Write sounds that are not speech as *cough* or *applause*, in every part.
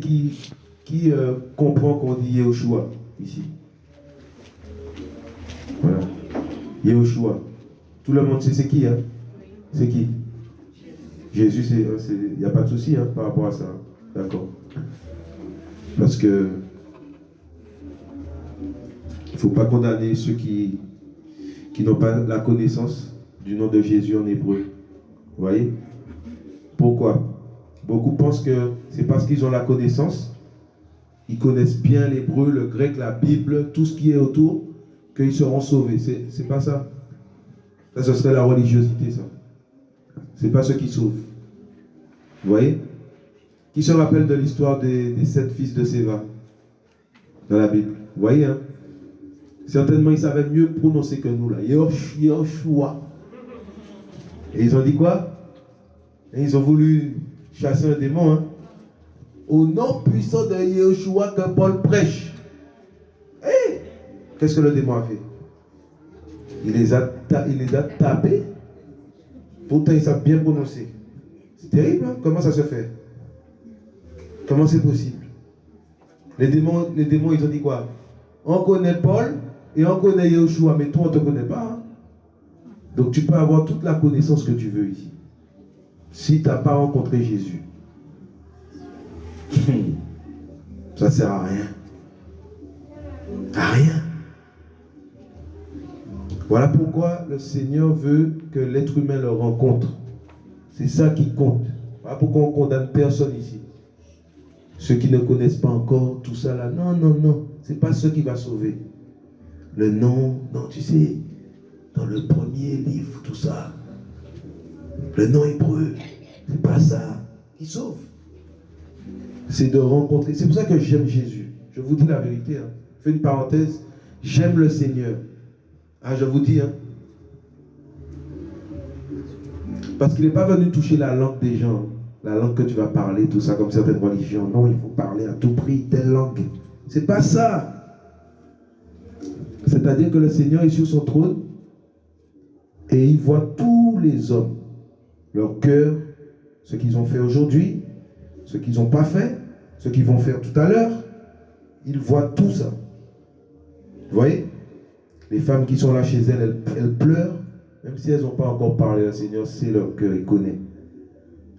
qui, qui euh, comprend qu'on dit Yehoshua ici? Voilà. Yehoshua. Tout le monde sait c'est qui, hein? C'est qui? Jésus, il n'y a pas de souci hein, par rapport à ça. D'accord. Parce que il ne faut pas condamner ceux qui, qui n'ont pas la connaissance du nom de Jésus en hébreu. Vous voyez? Pourquoi? Beaucoup pensent que c'est parce qu'ils ont la connaissance, ils connaissent bien l'hébreu, le grec, la Bible, tout ce qui est autour, qu'ils seront sauvés. C'est pas ça. Ça, ce serait la religiosité, ça. C'est pas ce qui sauve. Vous voyez? Qui se rappelle de l'histoire des, sept fils de Séva dans la Bible? Vous voyez, hein? Certainement, ils savaient mieux prononcer que nous, là. Yoshua. Et ils ont dit quoi? Ils ont voulu chasser un démon. Hein? Au nom puissant de Yeshua que Paul prêche. Hey! Qu'est-ce que le démon a fait? Il les, a il les a tapés. Pourtant, ils savent bien prononcer. C'est terrible, hein? Comment ça se fait? Comment c'est possible? Les démons, les démons, ils ont dit quoi? On connaît Paul et on connaît Yeshua, mais toi, on ne te connaît pas. Hein? Donc, tu peux avoir toute la connaissance que tu veux ici si tu n'as pas rencontré Jésus. *laughs* Ça ne sert à rien. À rien. Voilà pourquoi le Seigneur veut que l'être humain le rencontre. C'est ça qui compte. Voilà pourquoi on condamne personne ici. Ceux qui ne connaissent pas encore tout ça là. Non, non, non. Ce n'est pas ce qui va sauver. Le nom, non, tu sais, dans le premier livre, tout ça, le nom hébreu, c'est pas ça qui sauve. C'est de rencontrer. C'est pour ça que j'aime Jésus. Je vous dis la vérité. Hein. Je fais une parenthèse. J'aime le Seigneur. Ah, je vous dis. Hein. Parce qu'il n'est pas venu toucher la langue des gens. La langue que tu vas parler, tout ça, comme certaines religions. Non, il faut parler à tout prix telle langue. C'est pas ça. C'est-à-dire que le Seigneur est sur son trône et il voit tous les hommes leur cœur, ce qu'ils ont fait aujourd'hui, ce qu'ils n'ont pas fait, ce qu'ils vont faire tout à l'heure. Ils voient tout ça. Vous voyez? Les femmes qui sont là chez elles, elles, pleurent, même si elles n'ont pas encore parlé, le Seigneur sait leur cœur, il connaît.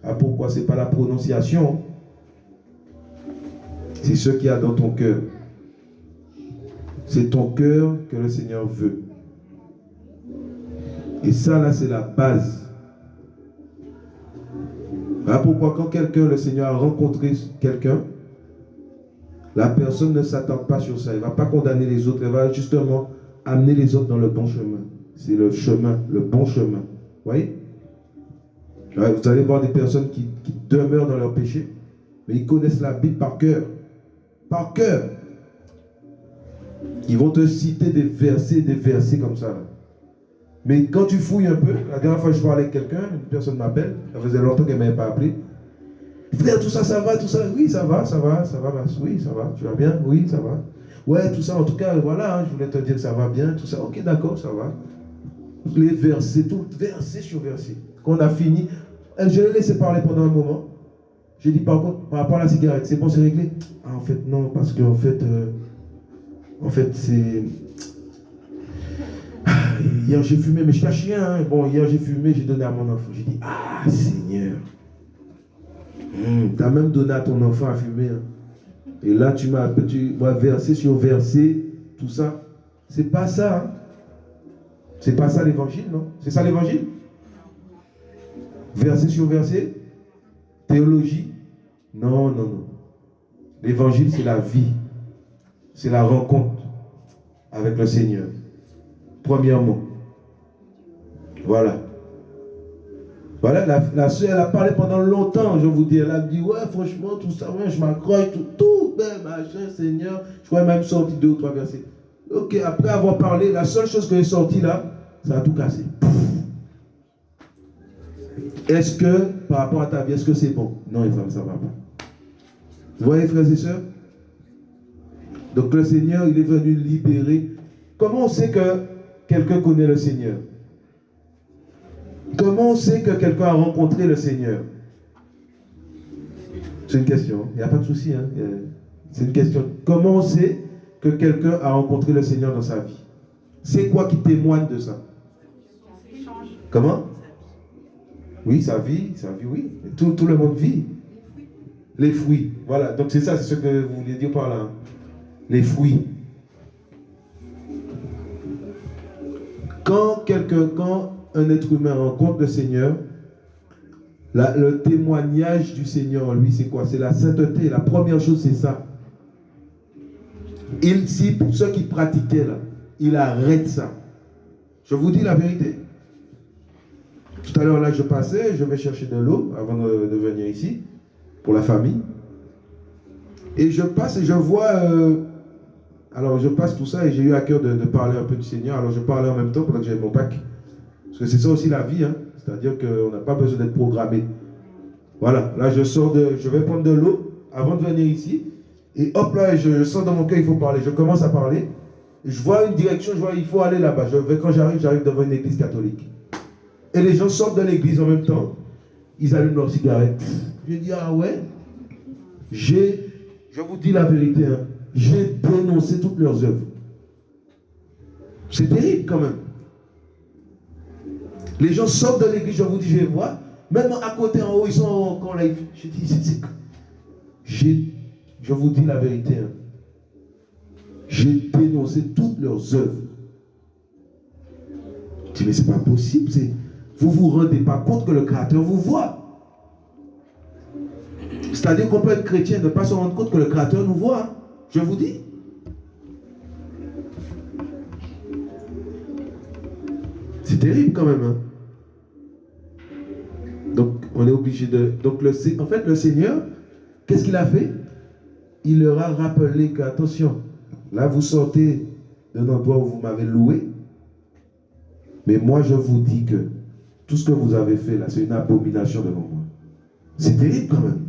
Ah pourquoi Ce n'est pas la prononciation? C'est ce qu'il y a dans ton cœur. C'est ton cœur que le Seigneur veut. Et ça, là, c'est la base voilà pourquoi quand quelqu'un, le Seigneur a rencontré quelqu'un, la personne ne s'attend pas sur ça. Elle ne va pas condamner les autres. Elle va justement amener les autres dans le bon chemin. C'est le chemin, le bon chemin. Vous voyez? Vous allez voir des personnes qui, demeurent dans leur péché, mais ils connaissent la Bible par cœur. Par cœur. Ils vont te citer des versets, des versets comme ça. Mais quand tu fouilles un peu, la dernière fois que je parlais avec quelqu'un, une personne m'appelle, ça faisait longtemps qu'elle ne m'avait pas appelé. Frère, tout ça, ça va, tout ça. Oui, ça va, ça va, ça va, oui, ça va. Tu vas bien? Oui, ça va. Ouais, tout ça, en tout cas, voilà, hein, je voulais te dire que ça va bien, tout ça. Ok, d'accord, ça va. Les versets, tout, verset sur verset. Quand on a fini, je l'ai laissé parler pendant un moment. J'ai dit, par contre, par rapport à la cigarette, c'est bon, c'est réglé Ah, en fait, non, parce qu'en fait, euh, en fait, c'est *sighs* hier j'ai fumé, mais je cache rien. Hein. Bon, hier j'ai fumé, j'ai donné à mon enfant. J'ai dit, ah Seigneur, hmm, tu as même donné à ton enfant à fumer. Hein. Et là, tu m'as tu verser sur verset, tout ça. C'est pas ça. Hein. C'est pas ça l'évangile, non? C'est ça l'évangile? Verset sur verset Théologie Non, non, non. L'évangile, c'est la vie. C'est la rencontre avec le Seigneur. Premièrement. Voilà. Voilà, la, soeur, elle a parlé pendant longtemps, je vous dis. Elle a dit, ouais, franchement, tout ça, je m'accroche, tout, tout, ben, machin, Seigneur. Je crois même sorti deux ou trois versets. Ok, après avoir parlé, la seule chose que est sortie là, ça a tout cassé. Est-ce que, par rapport à ta vie, est-ce que c'est bon? Non, ça ne va pas. Vous voyez, frères et sœurs? Donc le Seigneur, il est venu libérer. Comment on sait que quelqu'un connaît le Seigneur? Comment on sait que quelqu'un a rencontré le Seigneur? C'est une question. Il n'y a pas de souci. Hein? C'est une question. Comment on sait que quelqu'un a rencontré le Seigneur dans sa vie? C'est quoi qui témoigne de ça? Comment? Oui, sa vie, sa vie, oui. Tout, le monde vit. Les fruits. Voilà. Donc c'est ça, c'est ce que vous voulez dire par là. Les fruits. Quand quelqu'un, quand un être humain rencontre le Seigneur, le témoignage du Seigneur en lui, c'est quoi? C'est la sainteté. La première chose, c'est ça. Il, si pour ceux qui pratiquaient là, il arrête ça. Je vous dis la vérité. Tout à l'heure, là, je passais, je vais chercher de l'eau avant de, venir ici, pour la famille. Et je passe et je vois... Euh, alors, je passe tout ça et j'ai eu à cœur de, parler un peu du Seigneur. Alors, je parlais en même temps pendant que j'avais mon bac. Parce que c'est ça aussi la vie, hein. C'est-à-dire qu'on n'a pas besoin d'être programmé. Voilà, là, je sors de... Je vais prendre de l'eau avant de venir ici. Et hop là, je, sens dans mon cœur, il faut parler. Je commence à parler. je vois une direction, je vois, il faut aller là-bas. Quand j'arrive, j'arrive devant une église catholique. Et les gens sortent de l'église en même temps. Ils allument leur cigarette. Je dis, ah ouais? J'ai, je vous dis la vérité, hein, j'ai dénoncé toutes leurs œuvres. C'est terrible quand même. Les gens sortent de l'église, je vous dis, je les vois. Même à côté, en haut, ils sont encore là. Je dis, c'est... J'ai je vous dis la vérité. Hein. J'ai dénoncé toutes leurs œuvres. Je dis, mais c'est pas possible. Vous vous rendez pas compte que le Créateur vous voit. C'est-à-dire qu'on peut être chrétien et ne pas se rendre compte que le Créateur nous voit. Je vous dis. C'est terrible quand même. Hein. Donc, on est obligé de... Donc, le, en fait, le Seigneur, qu'est-ce qu'il a fait? Il leur a rappelé qu'attention, là vous sortez d'un endroit où vous m'avez loué, mais moi je vous dis que tout ce que vous avez fait là, c'est une abomination devant moi. C'est terrible quand même.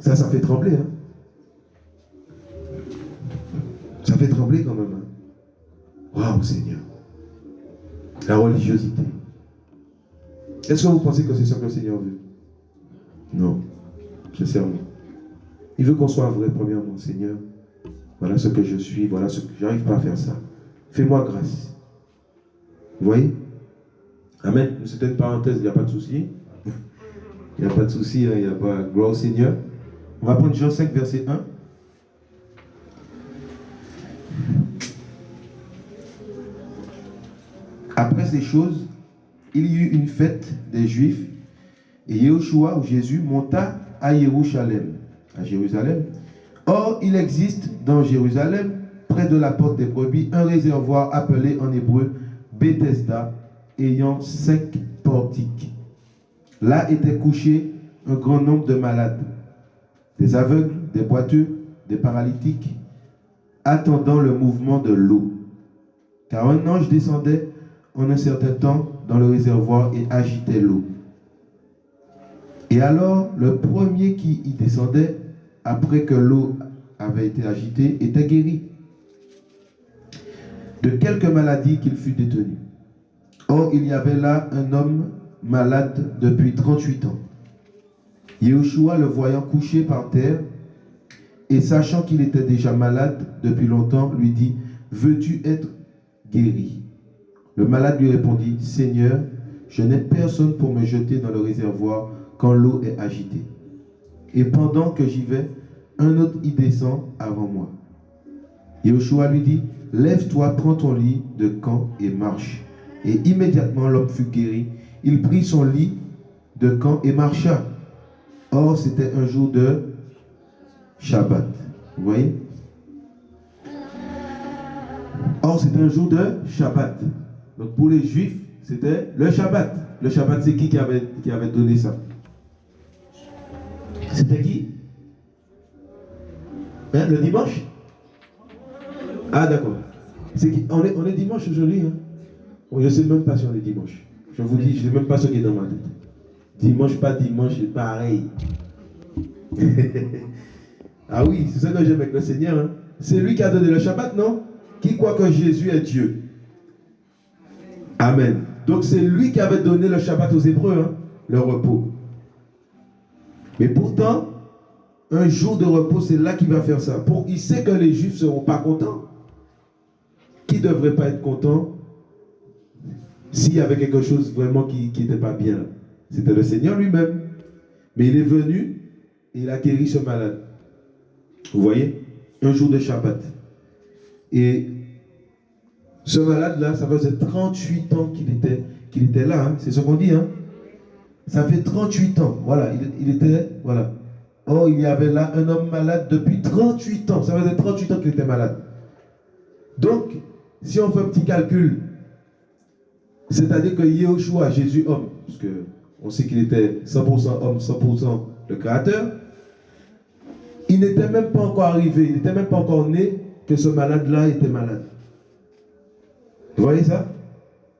Ça, ça fait trembler. Hein? Ça fait trembler quand même. Hein? Waouh Seigneur. La religiosité. Est-ce que vous pensez que c'est ça que le Seigneur veut? Non. Sincèrement. Il veut qu'on soit vrai, premièrement, Seigneur. Voilà ce que je suis, voilà ce que j'arrive pas à faire ça. Fais-moi grâce. Vous voyez? Amen. C'était une parenthèse, il n'y a pas de souci. Il n'y a pas de souci, hein, il n'y a pas. Gloire au Seigneur. On va prendre Jean 5, verset 1. Après ces choses, il y eut une fête des Juifs et Yeshua, ou Jésus, monta à Jérusalem à Jérusalem. Or, il existe dans Jérusalem, près de la porte des brebis, un réservoir appelé en hébreu Bethesda, ayant cinq portiques. Là étaient couchés un grand nombre de malades, des aveugles, des boiteux, des paralytiques, attendant le mouvement de l'eau. Car un ange descendait en un certain temps dans le réservoir et agitait l'eau. Et alors, le premier qui y descendait après que l'eau avait été agitée, était guéri de quelque maladie qu'il fut détenu. Or, il y avait là un homme malade depuis 38 ans. Yeshua, le voyant couché par terre, et sachant qu'il était déjà malade depuis longtemps, lui dit, veux-tu être guéri? Le malade lui répondit, Seigneur, je n'ai personne pour me jeter dans le réservoir quand l'eau est agitée. Et pendant que j'y vais, un autre y descend avant moi. Yoshua lui dit, lève-toi, prends ton lit de camp et marche. Et immédiatement l'homme fut guéri. Il prit son lit de camp et marcha. Or, c'était un jour de Shabbat. Vous voyez? Or, c'était un jour de Shabbat. Donc, pour les Juifs, c'était le Shabbat. Le Shabbat, c'est qui qui avait, qui avait donné ça? C'était qui? Hein, Le dimanche? Ah d'accord. on, est, on est dimanche aujourd'hui. Hein? Je ne sais même pas on est dimanche. Je vous dis, je ne sais même pas ce qui est dans ma tête. Dimanche, pas dimanche, pareil. *laughs* Ah oui, c'est ça que j'aime avec le Seigneur. Hein. C'est lui qui a donné le Shabbat, non? Qui croit que Jésus est Dieu Amen. Donc c'est lui qui avait donné le Shabbat aux Hébreux, hein, le repos. Mais pourtant, un jour de repos, c'est là qu'il va faire ça. Pour, il sait que les Juifs ne seront pas contents. Qui ne devrait pas être content? S'il y avait quelque chose vraiment qui n'était pas bien C'était le Seigneur lui-même. Mais il est venu et il a guéri ce malade. Vous voyez Un jour de Shabbat. Et ce malade-là, ça faisait 38 ans qu'il était, qu'il était là. Hein. C'est ce qu'on dit. Hein? Ça fait 38 ans. Voilà, il, était. Voilà. Oh, il y avait là un homme malade depuis 38 ans. Ça faisait 38 ans qu'il était malade. Donc, si on fait un petit calcul, c'est-à-dire que Yehoshua, Jésus homme, parce on sait qu'il était 100% homme, 100% le créateur, il n'était même pas encore arrivé, il n'était même pas encore né que ce malade-là était malade. Vous voyez ça?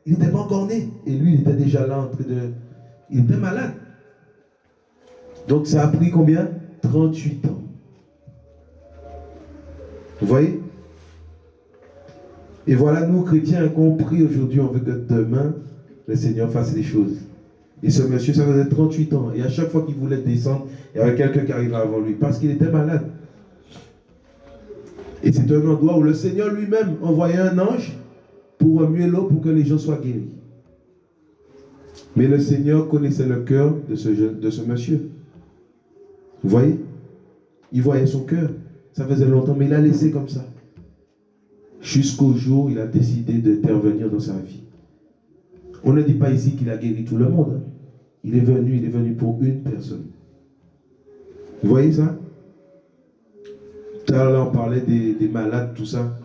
Il n'était pas encore né. Et lui, il était déjà là en train de... Il était malade. Donc ça a pris combien? 38 ans. Vous voyez? Et voilà, nous, chrétiens, compris aujourd'hui, on veut que demain, le Seigneur fasse les choses. Et ce monsieur, ça faisait 38 ans. Et à chaque fois qu'il voulait descendre, il y avait quelqu'un qui arrivait avant lui. Parce qu'il était malade. Et c'est un endroit où le Seigneur lui-même envoyait un ange pour remuer l'eau pour que les gens soient guéris. Mais le Seigneur connaissait le cœur de ce, de ce monsieur. Vous voyez? Il voyait son cœur. Ça faisait longtemps, mais il a laissé comme ça. Jusqu'au jour où il a décidé d'intervenir dans sa vie. On ne dit pas ici qu'il a guéri tout le monde. Il est venu, il est venu pour une personne. Vous voyez ça? Tout à on parlait des malades, tout ça.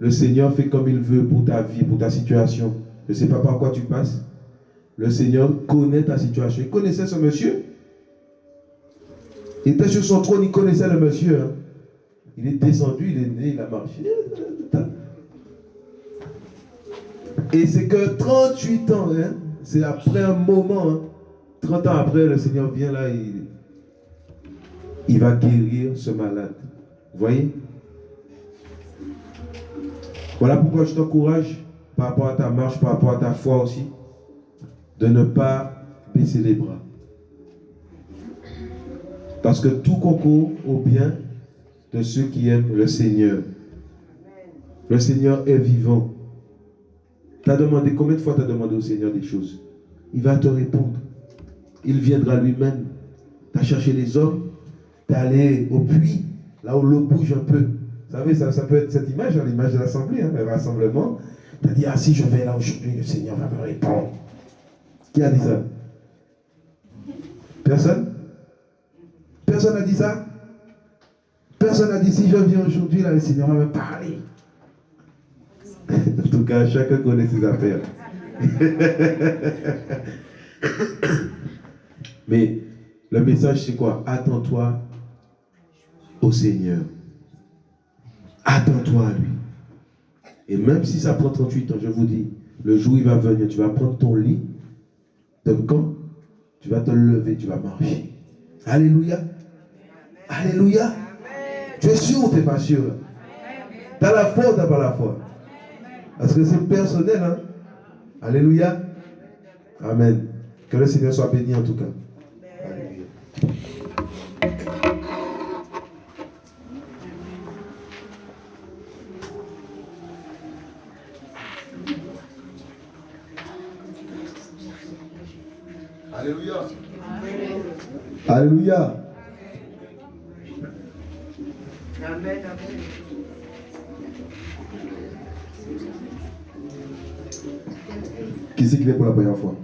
Le Seigneur fait comme il veut pour ta vie, pour ta situation. Je ne sais pas par quoi tu passes. Le Seigneur connaît ta situation. Il connaissait ce monsieur. Il était sur son trône, il connaissait le monsieur. Hein. Il est descendu, il est né, il a marché. Et c'est que 38 ans, hein, c'est après un moment, 30 hein. ans après, le Seigneur vient là, il, il va guérir ce malade. Vous voyez? Voilà pourquoi je t'encourage par rapport à ta marche, par rapport à ta foi aussi, de ne pas baisser les bras. Parce que tout concourt au bien de ceux qui aiment le Seigneur. Le Seigneur est vivant. Tu as demandé, combien de fois tu as demandé au Seigneur des choses? Il va te répondre. Il viendra lui-même. Tu as cherché les hommes, tu es allé au puits, là où l'eau bouge un peu. Vous savez, ça, peut être cette image, hein, l'image de l'assemblée, hein, le rassemblement. Tu as dit, ah si je vais là aujourd'hui, le Seigneur va me répondre. Qui a dit ça? Personne? Personne n'a dit ça? Personne n'a dit, si je viens aujourd'hui, là, le Seigneur va me parler. En tout cas, chacun connaît ses affaires. *coughs* Mais le message, c'est quoi? Attends-toi au Seigneur. Attends-toi à lui. Et même si ça prend 38 ans, je vous dis, le jour où il va venir, tu vas prendre ton lit de camp, tu vas te lever, tu vas marcher. Alléluia. Alléluia. Tu es sûr ou tu n'es pas sûr? Tu as la foi ou tu n'as pas la foi? Parce que c'est personnel. Hein? Alléluia. Amen. Que le Seigneur soit béni en tout cas. Alléluia. Amen, Qui c'est qui est pour la première fois?